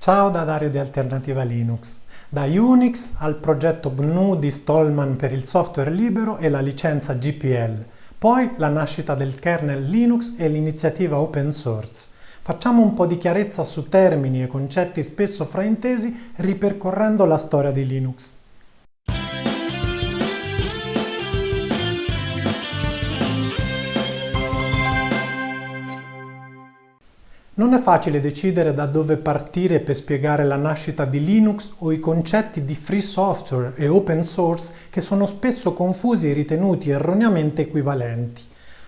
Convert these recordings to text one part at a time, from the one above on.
Ciao da Dario di Alternativa Linux. Da Unix al progetto GNU di Stallman per il software libero e la licenza GPL, poi la nascita del kernel Linux e l'iniziativa open source. Facciamo un po' di chiarezza su termini e concetti spesso fraintesi ripercorrendo la storia di Linux. Non è facile decidere da dove partire per spiegare la nascita di Linux o i concetti di free software e open source che sono spesso confusi e ritenuti erroneamente equivalenti.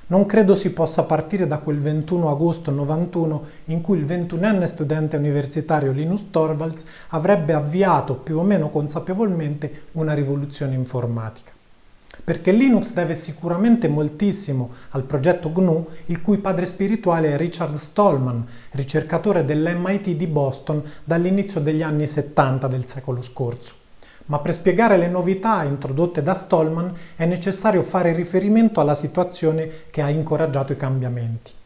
Non credo si possa partire da quel 21 agosto 91 in cui il 21enne studente universitario Linus Torvalds avrebbe avviato più o meno consapevolmente una rivoluzione informatica perché Linux deve sicuramente moltissimo al progetto GNU, il cui padre spirituale è Richard Stallman, ricercatore dell'MIT di Boston dall'inizio degli anni 70 del secolo scorso. Ma per spiegare le novità introdotte da Stallman è necessario fare riferimento alla situazione che ha incoraggiato i cambiamenti.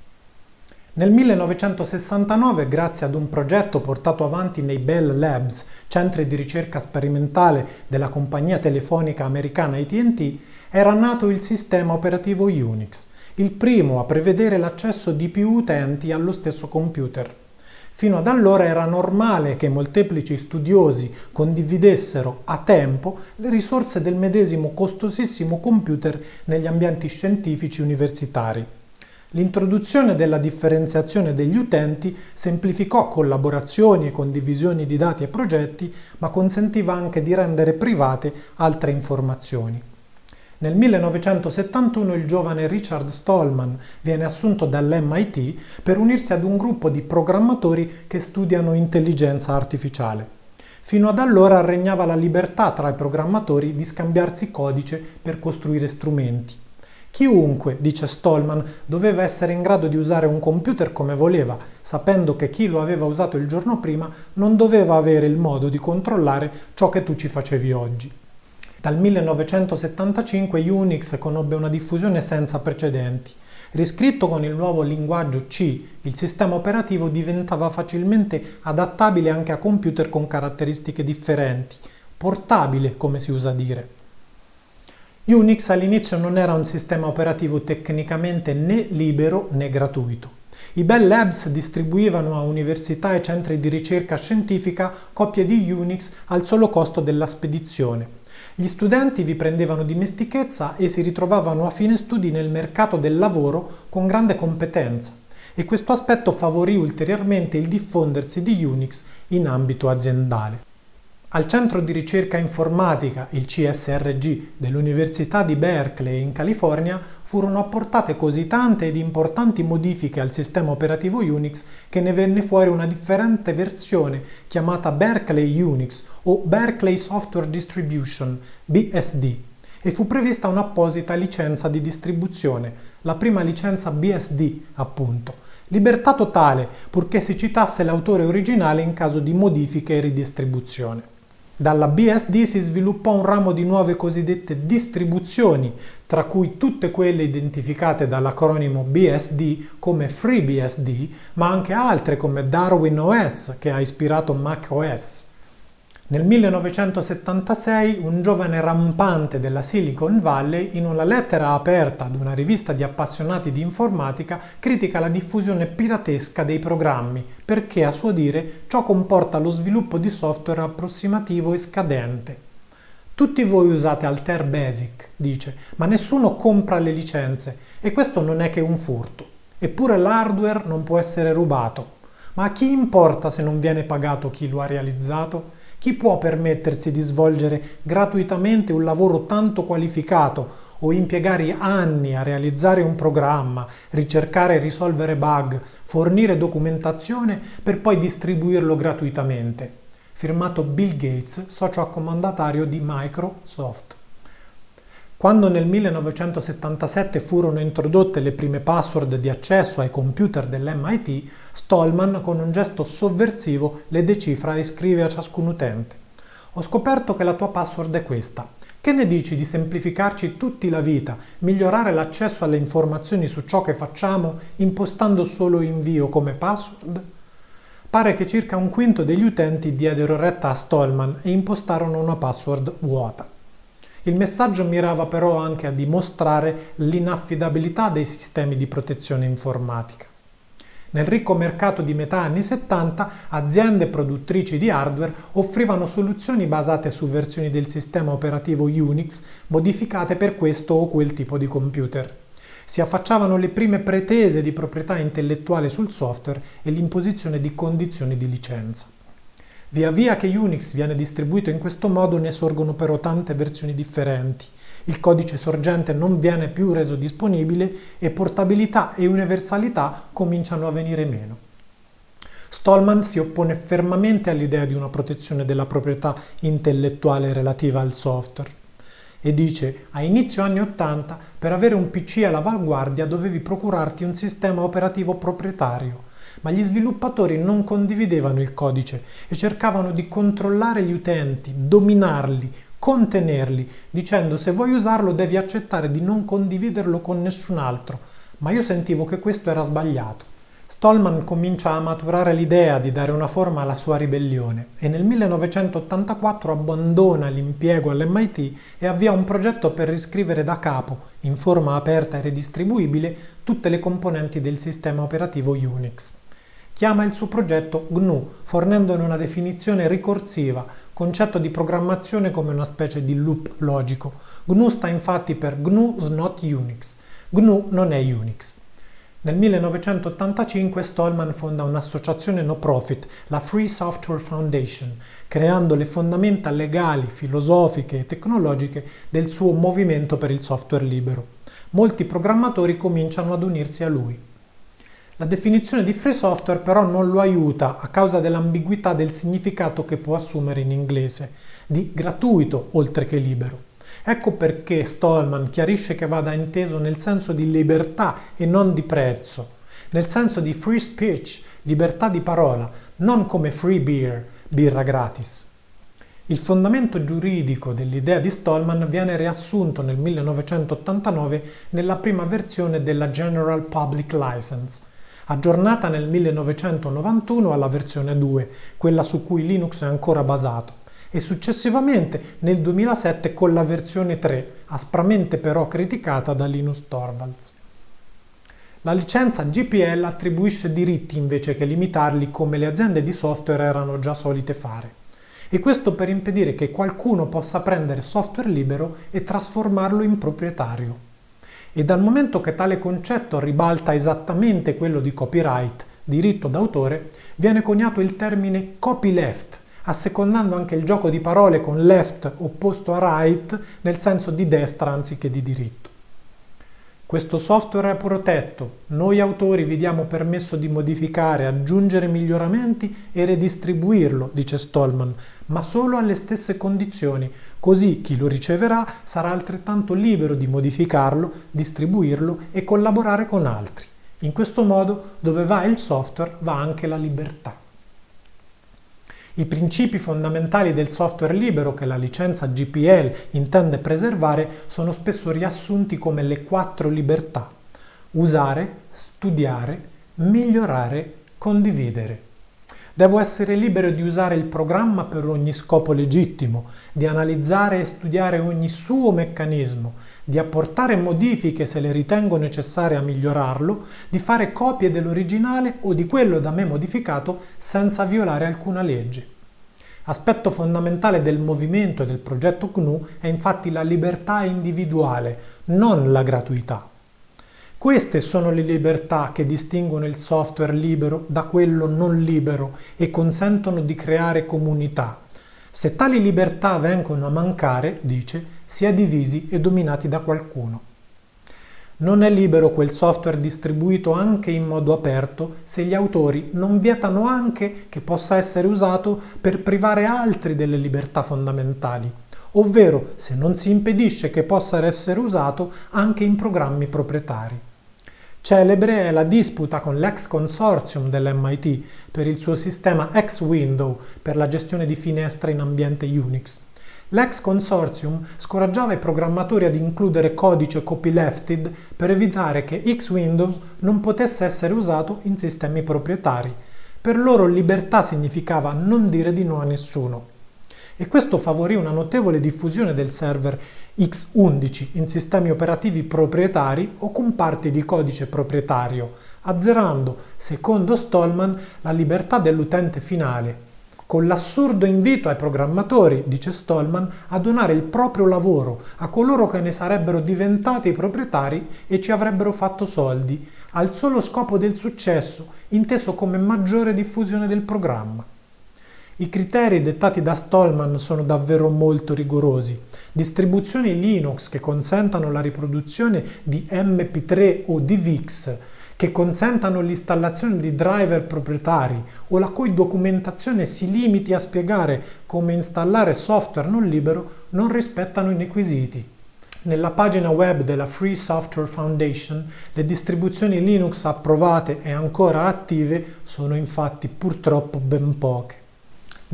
Nel 1969, grazie ad un progetto portato avanti nei Bell Labs, centri di ricerca sperimentale della compagnia telefonica americana AT&T, era nato il sistema operativo Unix, il primo a prevedere l'accesso di più utenti allo stesso computer. Fino ad allora era normale che molteplici studiosi condividessero a tempo le risorse del medesimo costosissimo computer negli ambienti scientifici universitari. L'introduzione della differenziazione degli utenti semplificò collaborazioni e condivisioni di dati e progetti, ma consentiva anche di rendere private altre informazioni. Nel 1971 il giovane Richard Stallman viene assunto dall'MIT per unirsi ad un gruppo di programmatori che studiano intelligenza artificiale. Fino ad allora regnava la libertà tra i programmatori di scambiarsi codice per costruire strumenti. Chiunque, dice Stallman, doveva essere in grado di usare un computer come voleva, sapendo che chi lo aveva usato il giorno prima non doveva avere il modo di controllare ciò che tu ci facevi oggi. Dal 1975 Unix conobbe una diffusione senza precedenti. Riscritto con il nuovo linguaggio C, il sistema operativo diventava facilmente adattabile anche a computer con caratteristiche differenti, portabile come si usa dire. Unix all'inizio non era un sistema operativo tecnicamente né libero né gratuito. I Bell Labs distribuivano a università e centri di ricerca scientifica copie di Unix al solo costo della spedizione. Gli studenti vi prendevano dimestichezza e si ritrovavano a fine studi nel mercato del lavoro con grande competenza e questo aspetto favorì ulteriormente il diffondersi di Unix in ambito aziendale. Al centro di ricerca informatica, il CSRG, dell'Università di Berkeley in California, furono apportate così tante ed importanti modifiche al sistema operativo Unix che ne venne fuori una differente versione chiamata Berkeley Unix o Berkeley Software Distribution, BSD, e fu prevista un'apposita licenza di distribuzione, la prima licenza BSD appunto, libertà totale purché si citasse l'autore originale in caso di modifiche e ridistribuzione. Dalla BSD si sviluppò un ramo di nuove cosiddette distribuzioni, tra cui tutte quelle identificate dall'acronimo BSD come FreeBSD, ma anche altre come Darwin OS che ha ispirato macOS. Nel 1976 un giovane rampante della Silicon Valley in una lettera aperta ad una rivista di appassionati di informatica critica la diffusione piratesca dei programmi perché a suo dire ciò comporta lo sviluppo di software approssimativo e scadente. Tutti voi usate Alter Basic, dice, ma nessuno compra le licenze e questo non è che un furto. Eppure l'hardware non può essere rubato. Ma a chi importa se non viene pagato chi lo ha realizzato? Chi può permettersi di svolgere gratuitamente un lavoro tanto qualificato o impiegare anni a realizzare un programma, ricercare e risolvere bug, fornire documentazione per poi distribuirlo gratuitamente? Firmato Bill Gates, socio accomandatario di Microsoft. Quando nel 1977 furono introdotte le prime password di accesso ai computer dell'MIT, Stallman con un gesto sovversivo le decifra e scrive a ciascun utente. Ho scoperto che la tua password è questa. Che ne dici di semplificarci tutti la vita, migliorare l'accesso alle informazioni su ciò che facciamo impostando solo invio come password? pare che circa un quinto degli utenti diedero retta a Stallman e impostarono una password vuota. Il messaggio mirava però anche a dimostrare l'inaffidabilità dei sistemi di protezione informatica. Nel ricco mercato di metà anni 70, aziende produttrici di hardware offrivano soluzioni basate su versioni del sistema operativo Unix modificate per questo o quel tipo di computer. Si affacciavano le prime pretese di proprietà intellettuale sul software e l'imposizione di condizioni di licenza. Via via che Unix viene distribuito in questo modo ne sorgono però tante versioni differenti. Il codice sorgente non viene più reso disponibile e portabilità e universalità cominciano a venire meno. Stallman si oppone fermamente all'idea di una protezione della proprietà intellettuale relativa al software e dice a inizio anni 80 per avere un PC all'avanguardia dovevi procurarti un sistema operativo proprietario ma gli sviluppatori non condividevano il codice e cercavano di controllare gli utenti, dominarli, contenerli, dicendo se vuoi usarlo devi accettare di non condividerlo con nessun altro, ma io sentivo che questo era sbagliato. Stallman comincia a maturare l'idea di dare una forma alla sua ribellione e nel 1984 abbandona l'impiego all'MIT e avvia un progetto per riscrivere da capo, in forma aperta e redistribuibile, tutte le componenti del sistema operativo Unix. Chiama il suo progetto GNU, fornendone una definizione ricorsiva, concetto di programmazione come una specie di loop logico. GNU sta infatti per GNU's not Unix. GNU non è Unix. Nel 1985 Stallman fonda un'associazione no profit, la Free Software Foundation, creando le fondamenta legali, filosofiche e tecnologiche del suo movimento per il software libero. Molti programmatori cominciano ad unirsi a lui. La definizione di free software però non lo aiuta a causa dell'ambiguità del significato che può assumere in inglese, di gratuito oltre che libero. Ecco perché Stallman chiarisce che vada inteso nel senso di libertà e non di prezzo, nel senso di free speech, libertà di parola, non come free beer, birra gratis. Il fondamento giuridico dell'idea di Stallman viene riassunto nel 1989 nella prima versione della General Public License, aggiornata nel 1991 alla versione 2, quella su cui Linux è ancora basato, e successivamente nel 2007 con la versione 3, aspramente però criticata da Linus Torvalds. La licenza GPL attribuisce diritti invece che limitarli come le aziende di software erano già solite fare. E questo per impedire che qualcuno possa prendere software libero e trasformarlo in proprietario e dal momento che tale concetto ribalta esattamente quello di copyright, diritto d'autore, viene coniato il termine copyleft, assecondando anche il gioco di parole con left opposto a right nel senso di destra anziché di diritto. Questo software è protetto, noi autori vi diamo permesso di modificare, aggiungere miglioramenti e redistribuirlo, dice Stallman, ma solo alle stesse condizioni, così chi lo riceverà sarà altrettanto libero di modificarlo, distribuirlo e collaborare con altri. In questo modo dove va il software va anche la libertà. I principi fondamentali del software libero che la licenza GPL intende preservare sono spesso riassunti come le quattro libertà. Usare, studiare, migliorare, condividere. Devo essere libero di usare il programma per ogni scopo legittimo, di analizzare e studiare ogni suo meccanismo, di apportare modifiche se le ritengo necessarie a migliorarlo, di fare copie dell'originale o di quello da me modificato senza violare alcuna legge. Aspetto fondamentale del movimento e del progetto GNU è infatti la libertà individuale, non la gratuità. Queste sono le libertà che distinguono il software libero da quello non libero e consentono di creare comunità. Se tali libertà vengono a mancare, dice, si è divisi e dominati da qualcuno. Non è libero quel software distribuito anche in modo aperto se gli autori non vietano anche che possa essere usato per privare altri delle libertà fondamentali, ovvero se non si impedisce che possa essere usato anche in programmi proprietari. Celebre è la disputa con l'ex consortium dell'MIT per il suo sistema X-Window per la gestione di finestre in ambiente Unix. L'ex consortium scoraggiava i programmatori ad includere codice copylefted per evitare che X-Windows non potesse essere usato in sistemi proprietari. Per loro libertà significava non dire di no a nessuno. E questo favorì una notevole diffusione del server X11 in sistemi operativi proprietari o con parti di codice proprietario, azzerando, secondo Stallman, la libertà dell'utente finale con l'assurdo invito ai programmatori, dice Stallman, a donare il proprio lavoro a coloro che ne sarebbero diventati proprietari e ci avrebbero fatto soldi, al solo scopo del successo, inteso come maggiore diffusione del programma. I criteri dettati da Stallman sono davvero molto rigorosi. Distribuzioni Linux che consentano la riproduzione di MP3 o di VIX che consentano l'installazione di driver proprietari o la cui documentazione si limiti a spiegare come installare software non libero non rispettano i requisiti. Nella pagina web della Free Software Foundation le distribuzioni Linux approvate e ancora attive sono infatti purtroppo ben poche.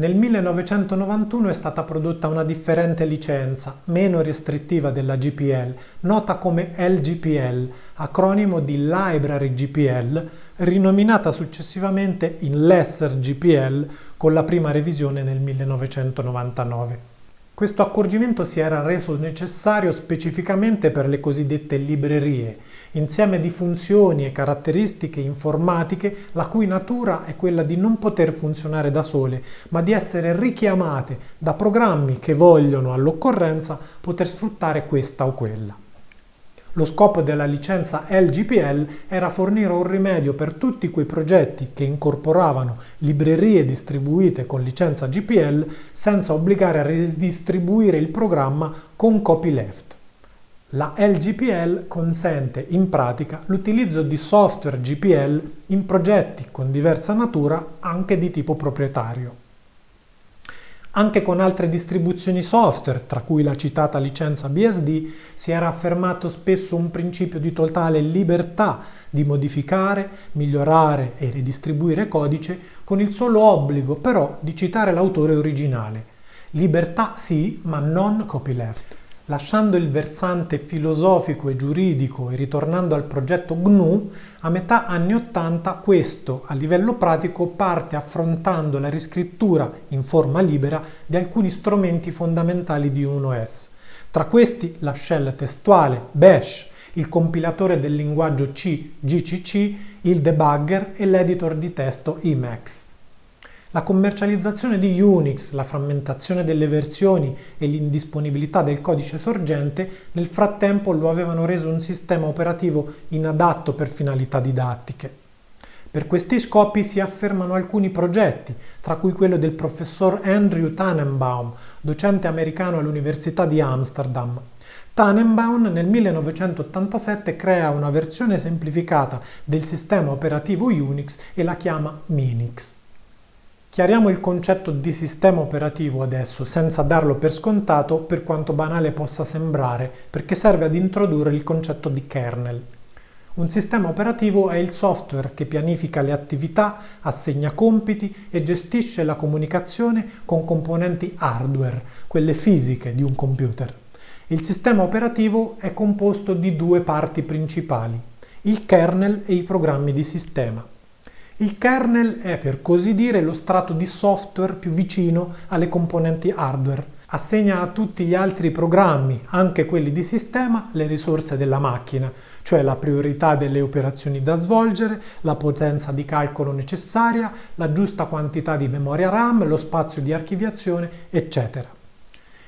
Nel 1991 è stata prodotta una differente licenza, meno restrittiva della GPL, nota come LGPL, acronimo di Library GPL, rinominata successivamente in Lesser GPL con la prima revisione nel 1999. Questo accorgimento si era reso necessario specificamente per le cosiddette librerie, insieme di funzioni e caratteristiche informatiche la cui natura è quella di non poter funzionare da sole, ma di essere richiamate da programmi che vogliono all'occorrenza poter sfruttare questa o quella. Lo scopo della licenza LGPL era fornire un rimedio per tutti quei progetti che incorporavano librerie distribuite con licenza GPL senza obbligare a ridistribuire il programma con copyleft. La LGPL consente in pratica l'utilizzo di software GPL in progetti con diversa natura anche di tipo proprietario. Anche con altre distribuzioni software, tra cui la citata licenza BSD, si era affermato spesso un principio di totale libertà di modificare, migliorare e ridistribuire codice con il solo obbligo però di citare l'autore originale. Libertà sì, ma non copyleft. Lasciando il versante filosofico e giuridico e ritornando al progetto GNU, a metà anni 80 questo, a livello pratico, parte affrontando la riscrittura in forma libera di alcuni strumenti fondamentali di un OS. Tra questi la shell testuale Bash, il compilatore del linguaggio C GCC, il debugger e l'editor di testo Emacs. La commercializzazione di Unix, la frammentazione delle versioni e l'indisponibilità del codice sorgente nel frattempo lo avevano reso un sistema operativo inadatto per finalità didattiche. Per questi scopi si affermano alcuni progetti, tra cui quello del professor Andrew Tannenbaum, docente americano all'Università di Amsterdam. Tannenbaum nel 1987 crea una versione semplificata del sistema operativo Unix e la chiama Minix. Chiariamo il concetto di sistema operativo adesso, senza darlo per scontato, per quanto banale possa sembrare, perché serve ad introdurre il concetto di kernel. Un sistema operativo è il software che pianifica le attività, assegna compiti e gestisce la comunicazione con componenti hardware, quelle fisiche di un computer. Il sistema operativo è composto di due parti principali, il kernel e i programmi di sistema. Il kernel è per così dire lo strato di software più vicino alle componenti hardware. Assegna a tutti gli altri programmi, anche quelli di sistema, le risorse della macchina, cioè la priorità delle operazioni da svolgere, la potenza di calcolo necessaria, la giusta quantità di memoria RAM, lo spazio di archiviazione, eccetera.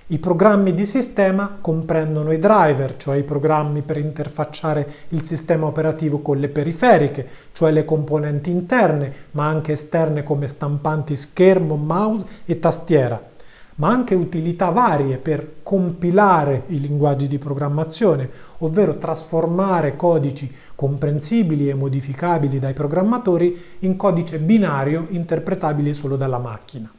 I programmi di sistema comprendono i driver, cioè i programmi per interfacciare il sistema operativo con le periferiche, cioè le componenti interne, ma anche esterne come stampanti schermo, mouse e tastiera, ma anche utilità varie per compilare i linguaggi di programmazione, ovvero trasformare codici comprensibili e modificabili dai programmatori in codice binario interpretabile solo dalla macchina.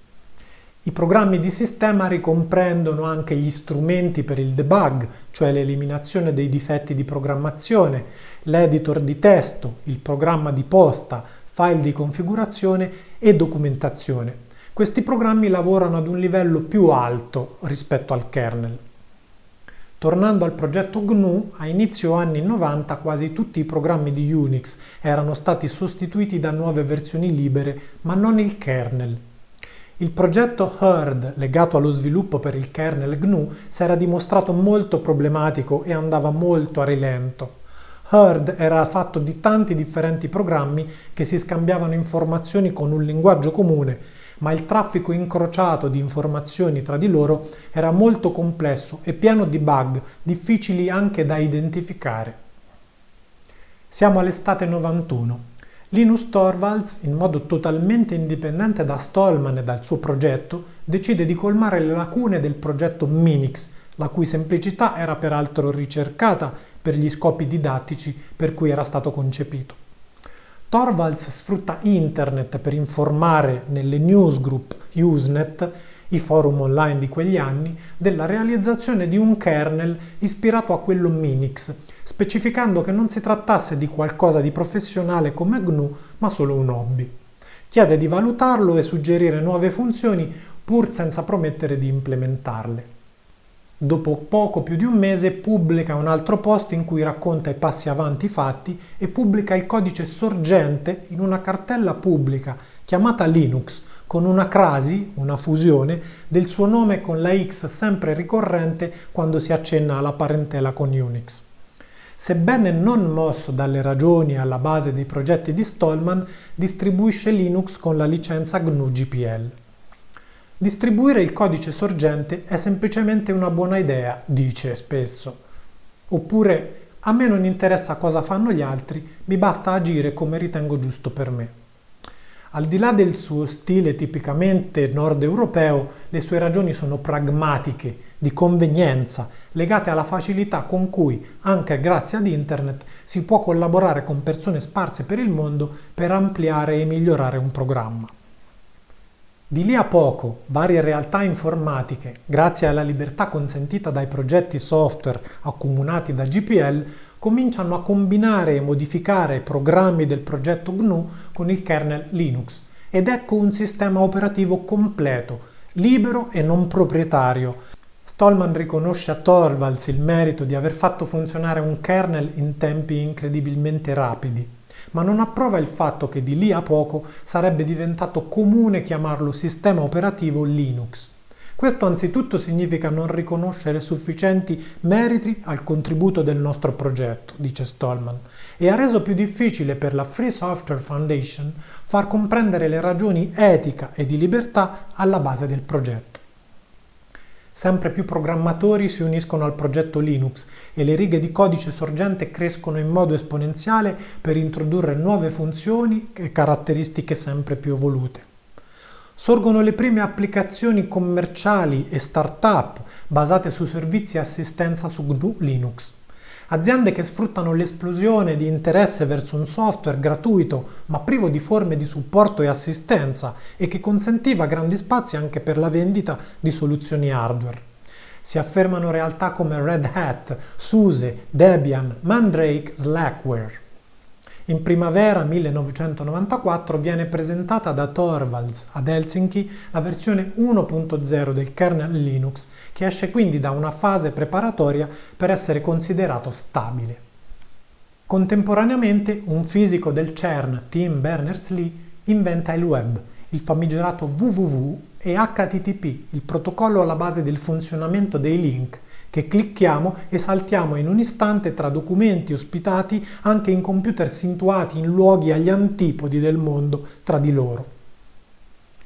I programmi di sistema ricomprendono anche gli strumenti per il debug, cioè l'eliminazione dei difetti di programmazione, l'editor di testo, il programma di posta, file di configurazione e documentazione. Questi programmi lavorano ad un livello più alto rispetto al kernel. Tornando al progetto GNU, a inizio anni 90 quasi tutti i programmi di Unix erano stati sostituiti da nuove versioni libere, ma non il kernel. Il progetto Herd, legato allo sviluppo per il kernel GNU, si era dimostrato molto problematico e andava molto a rilento. Herd era fatto di tanti differenti programmi che si scambiavano informazioni con un linguaggio comune, ma il traffico incrociato di informazioni tra di loro era molto complesso e pieno di bug, difficili anche da identificare. Siamo all'estate 91. Linus Torvalds, in modo totalmente indipendente da Stallman e dal suo progetto, decide di colmare le lacune del progetto Minix, la cui semplicità era peraltro ricercata per gli scopi didattici per cui era stato concepito. Torvalds sfrutta internet per informare nelle newsgroup Usenet, i forum online di quegli anni, della realizzazione di un kernel ispirato a quello Minix, specificando che non si trattasse di qualcosa di professionale come GNU, ma solo un hobby. Chiede di valutarlo e suggerire nuove funzioni pur senza promettere di implementarle. Dopo poco più di un mese pubblica un altro post in cui racconta i passi avanti fatti e pubblica il codice sorgente in una cartella pubblica chiamata Linux, con una crasi, una fusione, del suo nome con la X sempre ricorrente quando si accenna alla parentela con Unix. Sebbene non mosso dalle ragioni alla base dei progetti di Stallman, distribuisce Linux con la licenza GNU GPL. Distribuire il codice sorgente è semplicemente una buona idea, dice spesso. Oppure, a me non interessa cosa fanno gli altri, mi basta agire come ritengo giusto per me. Al di là del suo stile tipicamente nord europeo, le sue ragioni sono pragmatiche, di convenienza, legate alla facilità con cui, anche grazie ad internet, si può collaborare con persone sparse per il mondo per ampliare e migliorare un programma. Di lì a poco, varie realtà informatiche, grazie alla libertà consentita dai progetti software accomunati da GPL, cominciano a combinare e modificare programmi del progetto GNU con il kernel Linux ed ecco un sistema operativo completo, libero e non proprietario. Stallman riconosce a Torvalds il merito di aver fatto funzionare un kernel in tempi incredibilmente rapidi ma non approva il fatto che di lì a poco sarebbe diventato comune chiamarlo sistema operativo Linux. Questo anzitutto significa non riconoscere sufficienti meriti al contributo del nostro progetto, dice Stallman, e ha reso più difficile per la Free Software Foundation far comprendere le ragioni etica e di libertà alla base del progetto. Sempre più programmatori si uniscono al progetto Linux e le righe di codice sorgente crescono in modo esponenziale per introdurre nuove funzioni e caratteristiche sempre più evolute. Sorgono le prime applicazioni commerciali e start-up basate su servizi e assistenza su GNU Linux. Aziende che sfruttano l'esplosione di interesse verso un software gratuito ma privo di forme di supporto e assistenza e che consentiva grandi spazi anche per la vendita di soluzioni hardware. Si affermano realtà come Red Hat, SUSE, Debian, Mandrake, Slackware. In primavera 1994 viene presentata da Torvalds ad Helsinki la versione 1.0 del kernel Linux, che esce quindi da una fase preparatoria per essere considerato stabile. Contemporaneamente un fisico del CERN, Tim Berners-Lee, inventa il web, il famigerato www e HTTP, il protocollo alla base del funzionamento dei link, che clicchiamo e saltiamo in un istante tra documenti ospitati anche in computer situati in luoghi agli antipodi del mondo tra di loro.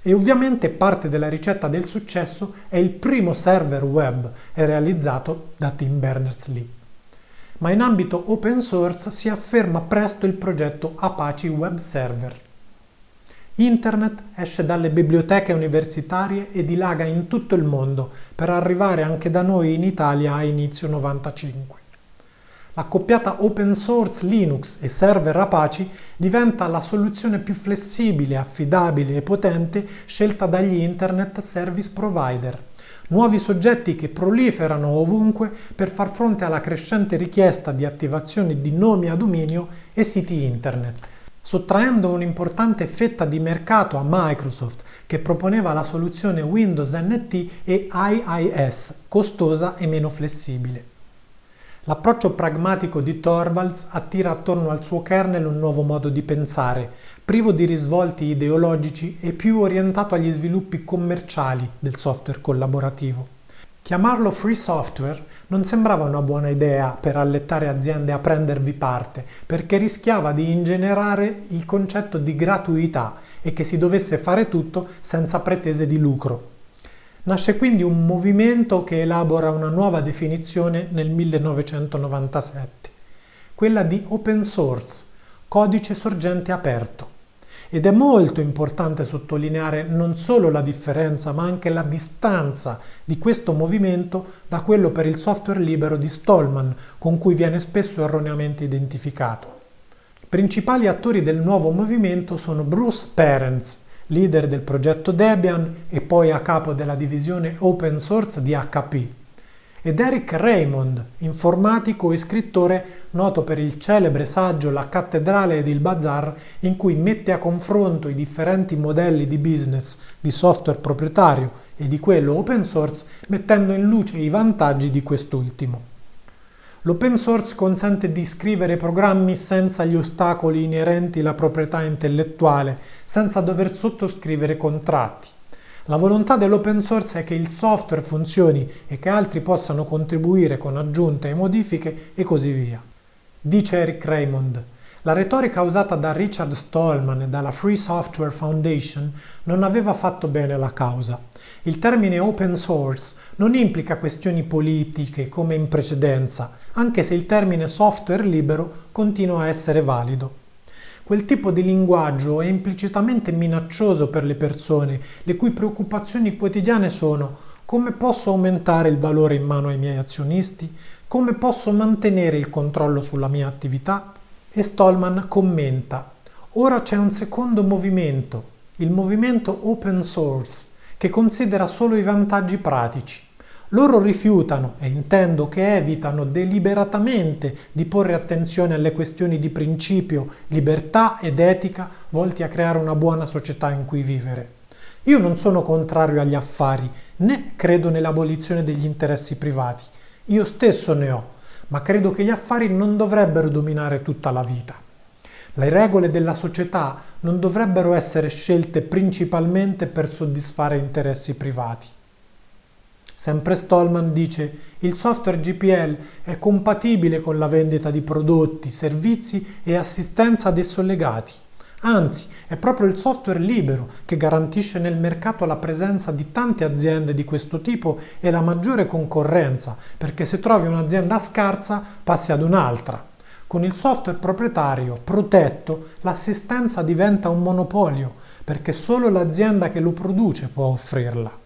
E ovviamente parte della ricetta del successo è il primo server web realizzato da Tim Berners-Lee. Ma in ambito open source si afferma presto il progetto Apache Web Server. Internet esce dalle biblioteche universitarie e dilaga in tutto il mondo per arrivare anche da noi in Italia a inizio 95. L'accoppiata open source Linux e server Apache diventa la soluzione più flessibile, affidabile e potente scelta dagli Internet Service Provider, nuovi soggetti che proliferano ovunque per far fronte alla crescente richiesta di attivazione di nomi a dominio e siti Internet sottraendo un'importante fetta di mercato a Microsoft che proponeva la soluzione Windows NT e IIS, costosa e meno flessibile. L'approccio pragmatico di Torvalds attira attorno al suo kernel un nuovo modo di pensare, privo di risvolti ideologici e più orientato agli sviluppi commerciali del software collaborativo. Chiamarlo free software non sembrava una buona idea per allettare aziende a prendervi parte, perché rischiava di ingenerare il concetto di gratuità e che si dovesse fare tutto senza pretese di lucro. Nasce quindi un movimento che elabora una nuova definizione nel 1997, quella di open source, codice sorgente aperto. Ed è molto importante sottolineare non solo la differenza ma anche la distanza di questo movimento da quello per il software libero di Stallman, con cui viene spesso erroneamente identificato. Principali attori del nuovo movimento sono Bruce Perens, leader del progetto Debian e poi a capo della divisione open source di HP, ed Eric Raymond, informatico e scrittore noto per il celebre saggio La cattedrale ed il bazar, in cui mette a confronto i differenti modelli di business di software proprietario e di quello open source, mettendo in luce i vantaggi di quest'ultimo. L'open source consente di scrivere programmi senza gli ostacoli inerenti alla proprietà intellettuale, senza dover sottoscrivere contratti. La volontà dell'open source è che il software funzioni e che altri possano contribuire con aggiunte e modifiche e così via. Dice Eric Raymond, la retorica usata da Richard Stallman e dalla Free Software Foundation non aveva fatto bene alla causa. Il termine open source non implica questioni politiche come in precedenza, anche se il termine software libero continua a essere valido. Quel tipo di linguaggio è implicitamente minaccioso per le persone, le cui preoccupazioni quotidiane sono come posso aumentare il valore in mano ai miei azionisti, come posso mantenere il controllo sulla mia attività. E Stallman commenta, ora c'è un secondo movimento, il movimento open source, che considera solo i vantaggi pratici. Loro rifiutano, e intendo che evitano deliberatamente di porre attenzione alle questioni di principio, libertà ed etica volti a creare una buona società in cui vivere. Io non sono contrario agli affari, né credo nell'abolizione degli interessi privati. Io stesso ne ho, ma credo che gli affari non dovrebbero dominare tutta la vita. Le regole della società non dovrebbero essere scelte principalmente per soddisfare interessi privati. Sempre Stallman dice il software GPL è compatibile con la vendita di prodotti, servizi e assistenza ad esso legati. Anzi, è proprio il software libero che garantisce nel mercato la presenza di tante aziende di questo tipo e la maggiore concorrenza, perché se trovi un'azienda scarsa passi ad un'altra. Con il software proprietario protetto l'assistenza diventa un monopolio, perché solo l'azienda che lo produce può offrirla.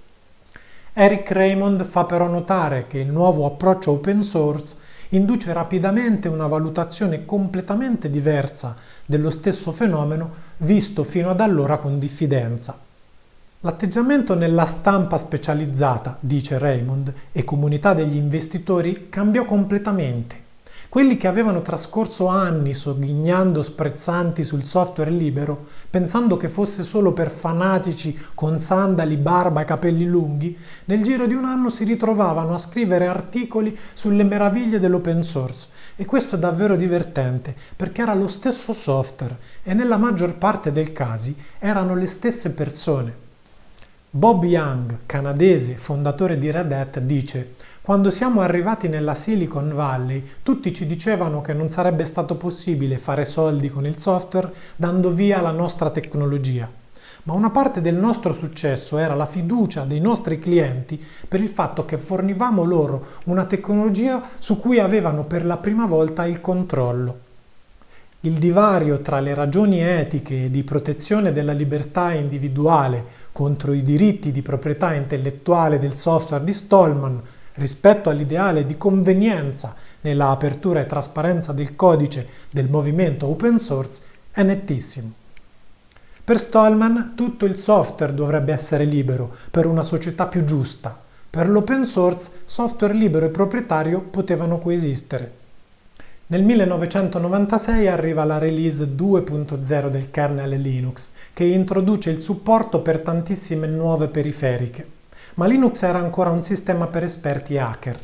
Eric Raymond fa però notare che il nuovo approccio open source induce rapidamente una valutazione completamente diversa dello stesso fenomeno visto fino ad allora con diffidenza. L'atteggiamento nella stampa specializzata, dice Raymond, e comunità degli investitori cambiò completamente. Quelli che avevano trascorso anni sogghignando sprezzanti sul software libero, pensando che fosse solo per fanatici con sandali, barba e capelli lunghi, nel giro di un anno si ritrovavano a scrivere articoli sulle meraviglie dell'open source. E questo è davvero divertente, perché era lo stesso software e nella maggior parte dei casi erano le stesse persone. Bob Young, canadese, fondatore di Red Hat, dice quando siamo arrivati nella Silicon Valley, tutti ci dicevano che non sarebbe stato possibile fare soldi con il software dando via la nostra tecnologia. Ma una parte del nostro successo era la fiducia dei nostri clienti per il fatto che fornivamo loro una tecnologia su cui avevano per la prima volta il controllo. Il divario tra le ragioni etiche e di protezione della libertà individuale contro i diritti di proprietà intellettuale del software di Stallman rispetto all'ideale di convenienza nella apertura e trasparenza del codice del movimento open source è nettissimo. Per Stallman tutto il software dovrebbe essere libero per una società più giusta. Per l'open source software libero e proprietario potevano coesistere. Nel 1996 arriva la release 2.0 del kernel Linux, che introduce il supporto per tantissime nuove periferiche ma Linux era ancora un sistema per esperti hacker.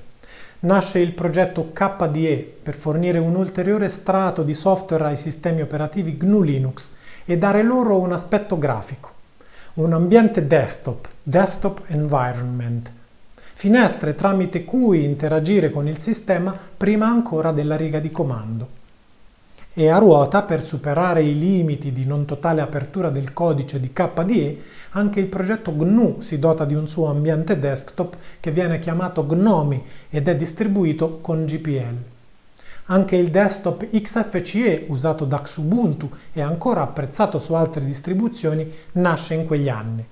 nasce il progetto KDE per fornire un ulteriore strato di software ai sistemi operativi GNU Linux e dare loro un aspetto grafico. Un ambiente desktop, desktop environment, finestre tramite cui interagire con il sistema prima ancora della riga di comando e a ruota, per superare i limiti di non totale apertura del codice di KDE, anche il progetto GNU si dota di un suo ambiente desktop che viene chiamato GNOME ed è distribuito con GPL. Anche il desktop XFCE, usato da Xubuntu e ancora apprezzato su altre distribuzioni, nasce in quegli anni.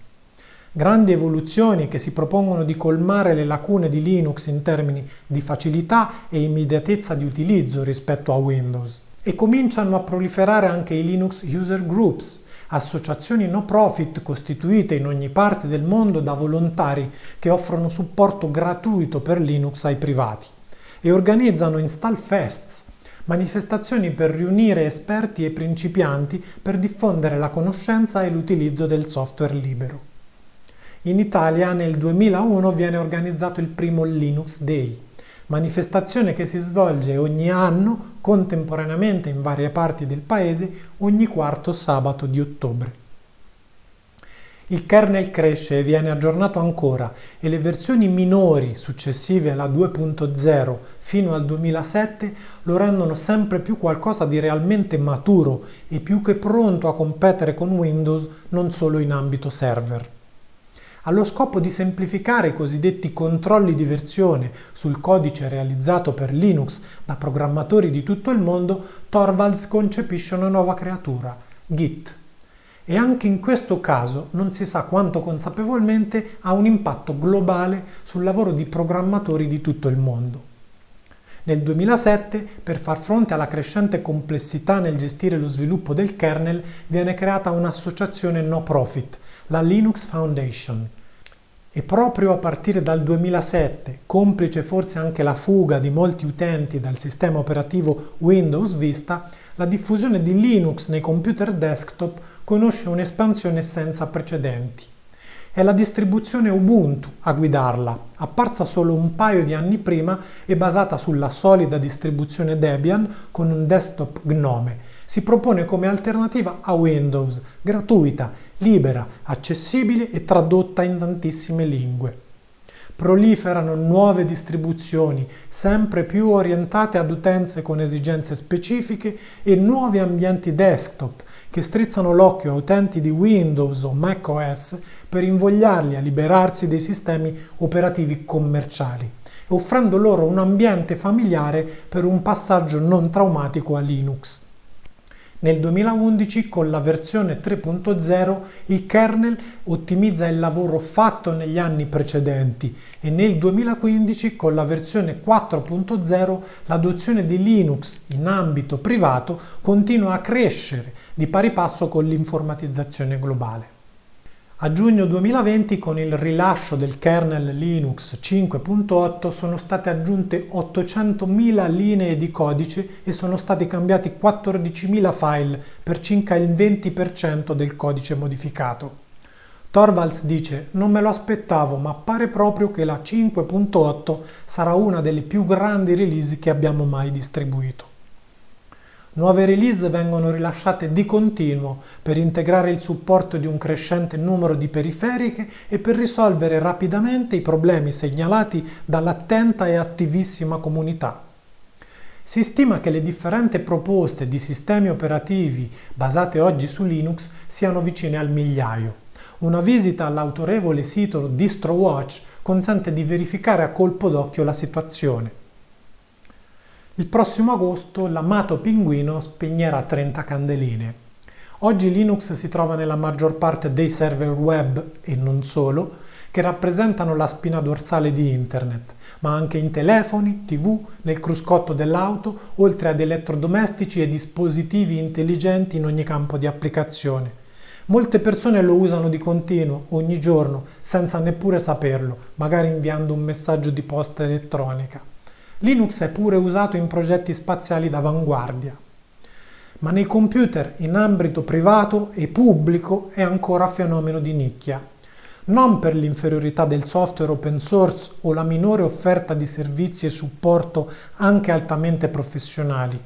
Grandi evoluzioni che si propongono di colmare le lacune di Linux in termini di facilità e immediatezza di utilizzo rispetto a Windows e cominciano a proliferare anche i Linux User Groups, associazioni no profit costituite in ogni parte del mondo da volontari che offrono supporto gratuito per Linux ai privati e organizzano install fests, manifestazioni per riunire esperti e principianti per diffondere la conoscenza e l'utilizzo del software libero. In Italia nel 2001 viene organizzato il primo Linux Day, manifestazione che si svolge ogni anno contemporaneamente in varie parti del paese ogni quarto sabato di ottobre. Il kernel cresce e viene aggiornato ancora e le versioni minori successive alla 2.0 fino al 2007 lo rendono sempre più qualcosa di realmente maturo e più che pronto a competere con Windows non solo in ambito server allo scopo di semplificare i cosiddetti controlli di versione sul codice realizzato per Linux da programmatori di tutto il mondo, Torvalds concepisce una nuova creatura, Git. E anche in questo caso non si sa quanto consapevolmente ha un impatto globale sul lavoro di programmatori di tutto il mondo. Nel 2007, per far fronte alla crescente complessità nel gestire lo sviluppo del kernel, viene creata un'associazione no profit, la Linux Foundation. E proprio a partire dal 2007, complice forse anche la fuga di molti utenti dal sistema operativo Windows Vista, la diffusione di Linux nei computer desktop conosce un'espansione senza precedenti. È la distribuzione Ubuntu a guidarla, apparsa solo un paio di anni prima e basata sulla solida distribuzione Debian con un desktop Gnome. Si propone come alternativa a Windows, gratuita, libera, accessibile e tradotta in tantissime lingue proliferano nuove distribuzioni sempre più orientate ad utenze con esigenze specifiche e nuovi ambienti desktop che strizzano l'occhio a utenti di Windows o macOS per invogliarli a liberarsi dei sistemi operativi commerciali, offrendo loro un ambiente familiare per un passaggio non traumatico a Linux. Nel 2011 con la versione 3.0 il kernel ottimizza il lavoro fatto negli anni precedenti e nel 2015 con la versione 4.0 l'adozione di Linux in ambito privato continua a crescere di pari passo con l'informatizzazione globale. A giugno 2020 con il rilascio del kernel Linux 5.8 sono state aggiunte 800.000 linee di codice e sono stati cambiati 14.000 file per circa il 20% del codice modificato. Torvalds dice non me lo aspettavo ma pare proprio che la 5.8 sarà una delle più grandi release che abbiamo mai distribuito. Nuove release vengono rilasciate di continuo per integrare il supporto di un crescente numero di periferiche e per risolvere rapidamente i problemi segnalati dall'attenta e attivissima comunità. Si stima che le differenti proposte di sistemi operativi basate oggi su Linux siano vicine al migliaio. Una visita all'autorevole sito DistroWatch consente di verificare a colpo d'occhio la situazione. Il prossimo agosto l'amato pinguino spegnerà 30 candeline. Oggi Linux si trova nella maggior parte dei server web, e non solo, che rappresentano la spina dorsale di Internet, ma anche in telefoni, tv, nel cruscotto dell'auto, oltre ad elettrodomestici e dispositivi intelligenti in ogni campo di applicazione. Molte persone lo usano di continuo, ogni giorno, senza neppure saperlo, magari inviando un messaggio di posta elettronica. Linux è pure usato in progetti spaziali d'avanguardia, ma nei computer in ambito privato e pubblico è ancora fenomeno di nicchia. non per l'inferiorità del software open source o la minore offerta di servizi e supporto anche altamente professionali.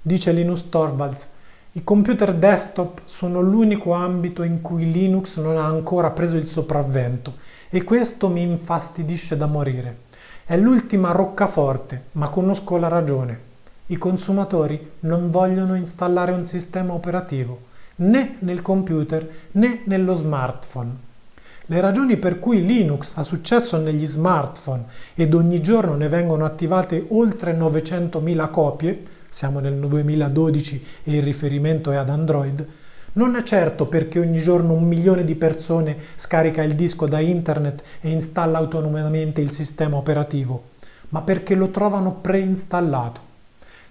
Dice Linus Torvalds, i computer desktop sono l'unico ambito in cui Linux non ha ancora preso il sopravvento e questo mi infastidisce da morire. È l'ultima roccaforte, ma conosco la ragione. I consumatori non vogliono installare un sistema operativo, né nel computer né nello smartphone. Le ragioni per cui Linux ha successo negli smartphone ed ogni giorno ne vengono attivate oltre 900.000 copie, siamo nel 2012 e il riferimento è ad Android, non è certo perché ogni giorno un milione di persone scarica il disco da internet e installa autonomamente il sistema operativo, ma perché lo trovano preinstallato.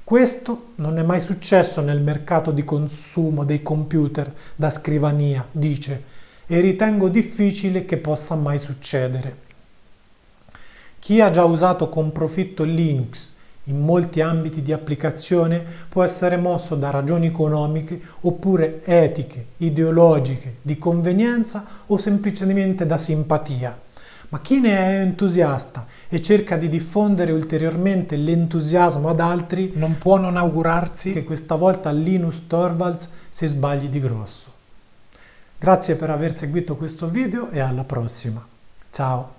Questo non è mai successo nel mercato di consumo dei computer da scrivania, dice, e ritengo difficile che possa mai succedere. Chi ha già usato con profitto Linux in molti ambiti di applicazione può essere mosso da ragioni economiche oppure etiche, ideologiche, di convenienza o semplicemente da simpatia. Ma chi ne è entusiasta e cerca di diffondere ulteriormente l'entusiasmo ad altri non può non augurarsi che questa volta Linus Torvalds si sbagli di grosso. Grazie per aver seguito questo video e alla prossima. Ciao!